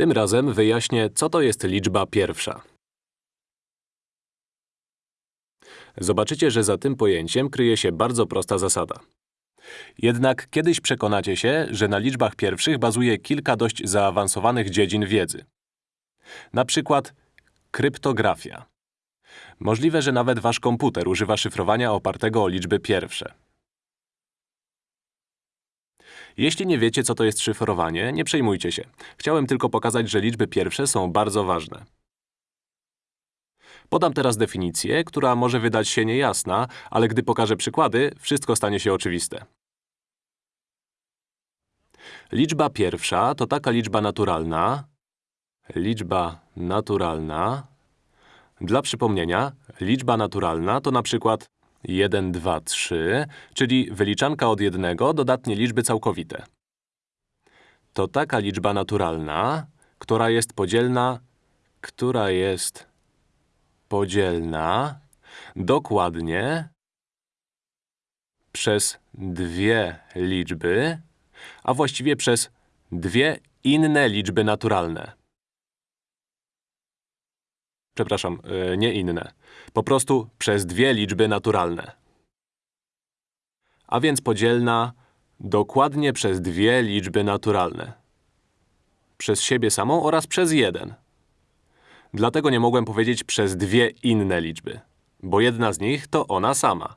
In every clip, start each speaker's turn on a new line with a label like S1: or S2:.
S1: Tym razem wyjaśnię, co to jest liczba pierwsza. Zobaczycie, że za tym pojęciem kryje się bardzo prosta zasada. Jednak kiedyś przekonacie się, że na liczbach pierwszych bazuje kilka dość zaawansowanych dziedzin wiedzy. Na przykład kryptografia. Możliwe, że nawet wasz komputer używa szyfrowania opartego o liczby pierwsze. Jeśli nie wiecie, co to jest szyfrowanie, nie przejmujcie się. Chciałem tylko pokazać, że liczby pierwsze są bardzo ważne. Podam teraz definicję, która może wydać się niejasna, ale gdy pokażę przykłady, wszystko stanie się oczywiste. Liczba pierwsza to taka liczba naturalna, liczba naturalna. Dla przypomnienia, liczba naturalna to na przykład 1, 2, 3, czyli wyliczanka od jednego dodatnie liczby całkowite. To taka liczba naturalna, która jest podzielna, która jest podzielna dokładnie przez dwie liczby, a właściwie przez dwie inne liczby naturalne. Przepraszam, e, nie inne. Po prostu przez dwie liczby naturalne. A więc podzielna dokładnie przez dwie liczby naturalne. Przez siebie samą oraz przez jeden. Dlatego nie mogłem powiedzieć przez dwie inne liczby, bo jedna z nich to ona sama.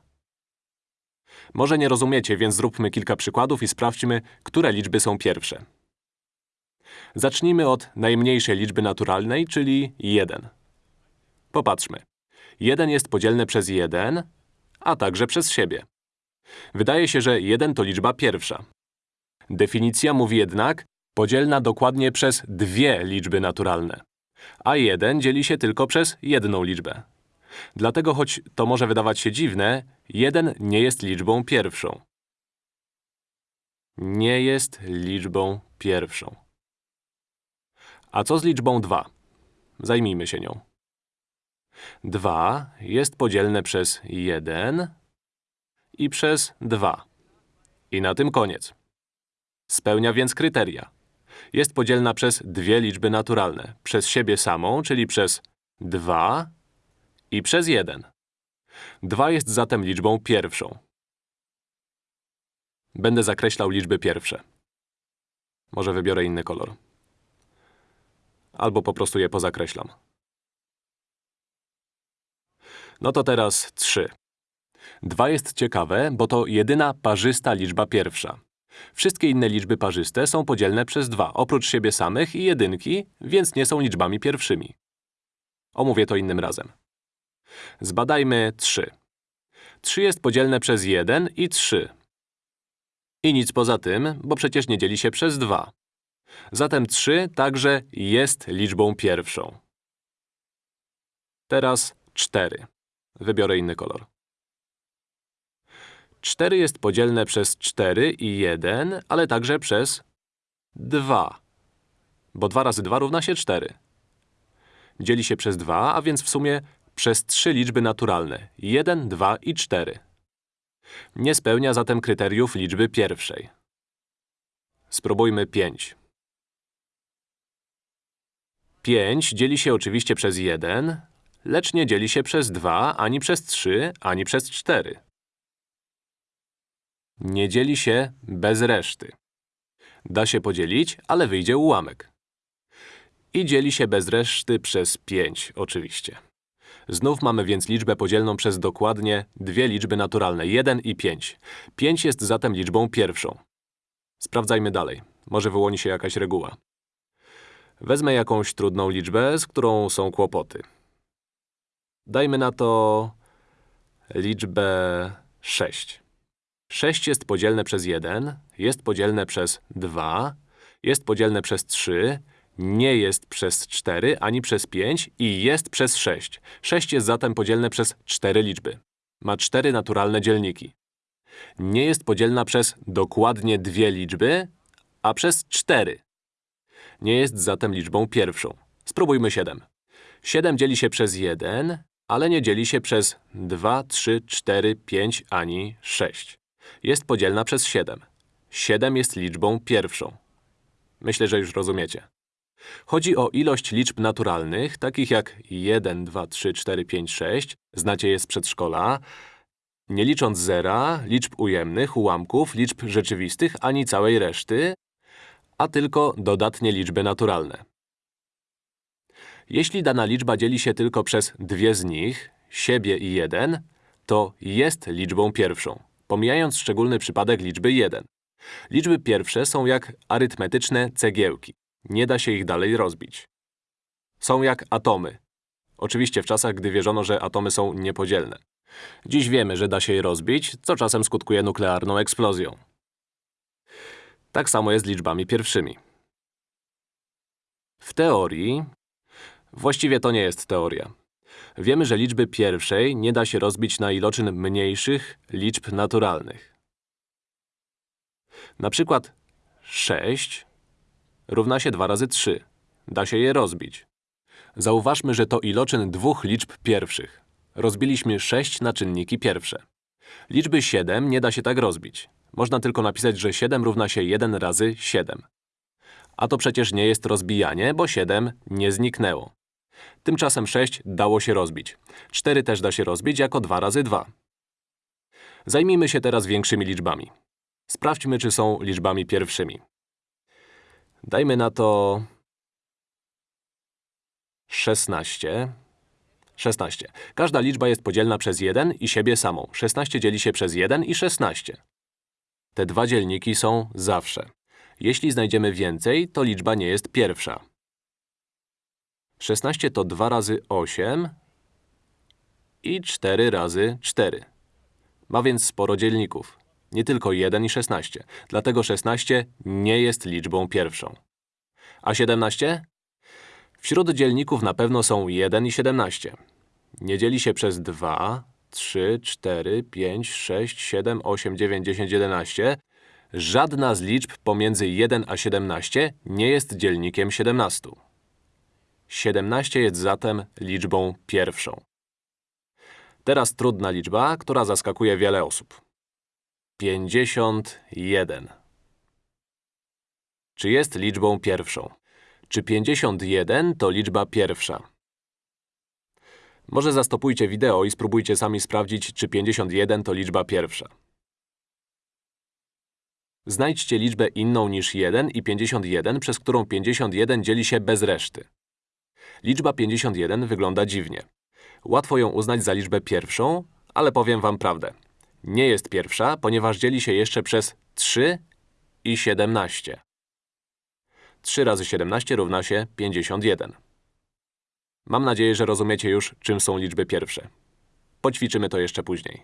S1: Może nie rozumiecie, więc zróbmy kilka przykładów i sprawdźmy, które liczby są pierwsze. Zacznijmy od najmniejszej liczby naturalnej, czyli 1. Popatrzmy. 1 jest podzielne przez 1, a także przez siebie. Wydaje się, że 1 to liczba pierwsza. Definicja mówi jednak podzielna dokładnie przez dwie liczby naturalne. A 1 dzieli się tylko przez jedną liczbę. Dlatego, choć to może wydawać się dziwne, 1 nie jest liczbą pierwszą. Nie jest liczbą pierwszą. A co z liczbą 2? Zajmijmy się nią. 2 jest podzielne przez 1 i przez 2. I na tym koniec. Spełnia więc kryteria. Jest podzielna przez dwie liczby naturalne. Przez siebie samą, czyli przez 2 i przez 1. 2 jest zatem liczbą pierwszą. Będę zakreślał liczby pierwsze. Może wybiorę inny kolor. Albo po prostu je pozakreślam. No to teraz 3. 2 jest ciekawe, bo to jedyna parzysta liczba pierwsza. Wszystkie inne liczby parzyste są podzielne przez 2, oprócz siebie samych i jedynki, więc nie są liczbami pierwszymi. Omówię to innym razem. Zbadajmy 3. 3 jest podzielne przez 1 i 3. I nic poza tym, bo przecież nie dzieli się przez 2. Zatem 3 także jest liczbą pierwszą. Teraz 4. Wybiorę inny kolor. 4 jest podzielne przez 4 i 1, ale także przez 2. Bo 2 razy 2 równa się 4. Dzieli się przez 2, a więc w sumie przez trzy liczby naturalne 1, 2 i 4. Nie spełnia zatem kryteriów liczby pierwszej. Spróbujmy 5. 5 dzieli się oczywiście przez 1, lecz nie dzieli się przez 2, ani przez 3, ani przez 4. Nie dzieli się bez reszty. Da się podzielić, ale wyjdzie ułamek. I dzieli się bez reszty przez 5, oczywiście. Znów mamy więc liczbę podzielną przez dokładnie dwie liczby naturalne, 1 i 5. 5 jest zatem liczbą pierwszą. Sprawdzajmy dalej. Może wyłoni się jakaś reguła. Wezmę jakąś trudną liczbę, z którą są kłopoty. Dajmy na to liczbę 6. 6 jest podzielne przez 1, jest podzielne przez 2, jest podzielne przez 3, nie jest przez 4 ani przez 5 i jest przez 6. 6 jest zatem podzielne przez 4 liczby. Ma 4 naturalne dzielniki. Nie jest podzielna przez dokładnie dwie liczby, a przez 4. Nie jest zatem liczbą pierwszą. Spróbujmy 7. 7 dzieli się przez 1, ale nie dzieli się przez 2, 3, 4, 5 ani 6. Jest podzielna przez 7. 7 jest liczbą pierwszą. Myślę, że już rozumiecie. Chodzi o ilość liczb naturalnych, takich jak 1, 2, 3, 4, 5, 6, znacie je z przedszkola, nie licząc zera, liczb ujemnych, ułamków, liczb rzeczywistych, ani całej reszty, a tylko dodatnie liczby naturalne. Jeśli dana liczba dzieli się tylko przez dwie z nich, siebie i 1, to jest liczbą pierwszą, pomijając szczególny przypadek liczby 1. Liczby pierwsze są jak arytmetyczne cegiełki. Nie da się ich dalej rozbić. Są jak atomy. Oczywiście w czasach, gdy wierzono, że atomy są niepodzielne. Dziś wiemy, że da się je rozbić, co czasem skutkuje nuklearną eksplozją. Tak samo jest z liczbami pierwszymi. W teorii… Właściwie to nie jest teoria. Wiemy, że liczby pierwszej nie da się rozbić na iloczyn mniejszych liczb naturalnych. Na przykład 6 równa się 2 razy 3. Da się je rozbić. Zauważmy, że to iloczyn dwóch liczb pierwszych. Rozbiliśmy 6 na czynniki pierwsze. Liczby 7 nie da się tak rozbić. Można tylko napisać, że 7 równa się 1 razy 7. A to przecież nie jest rozbijanie, bo 7 nie zniknęło. Tymczasem 6 dało się rozbić. 4 też da się rozbić jako 2 razy 2. Zajmijmy się teraz większymi liczbami. Sprawdźmy, czy są liczbami pierwszymi. Dajmy na to… 16. 16. Każda liczba jest podzielna przez 1 i siebie samą. 16 dzieli się przez 1 i 16. Te dwa dzielniki są zawsze. Jeśli znajdziemy więcej, to liczba nie jest pierwsza. 16 to 2 razy 8 i 4 razy 4. Ma więc sporo dzielników. Nie tylko 1 i 16. Dlatego 16 nie jest liczbą pierwszą. A 17? Wśród dzielników na pewno są 1 i 17. Nie dzieli się przez 2, 3, 4, 5, 6, 7, 8, 9, 10, 11. Żadna z liczb pomiędzy 1 a 17 nie jest dzielnikiem 17. 17 jest zatem liczbą pierwszą. Teraz trudna liczba, która zaskakuje wiele osób. 51. Czy jest liczbą pierwszą? Czy 51 to liczba pierwsza? Może zastopujcie wideo i spróbujcie sami sprawdzić, czy 51 to liczba pierwsza. Znajdźcie liczbę inną niż 1 i 51, przez którą 51 dzieli się bez reszty. Liczba 51 wygląda dziwnie. Łatwo ją uznać za liczbę pierwszą, ale powiem wam prawdę. Nie jest pierwsza, ponieważ dzieli się jeszcze przez 3 i 17. 3 razy 17 równa się 51. Mam nadzieję, że rozumiecie już, czym są liczby pierwsze. Poćwiczymy to jeszcze później.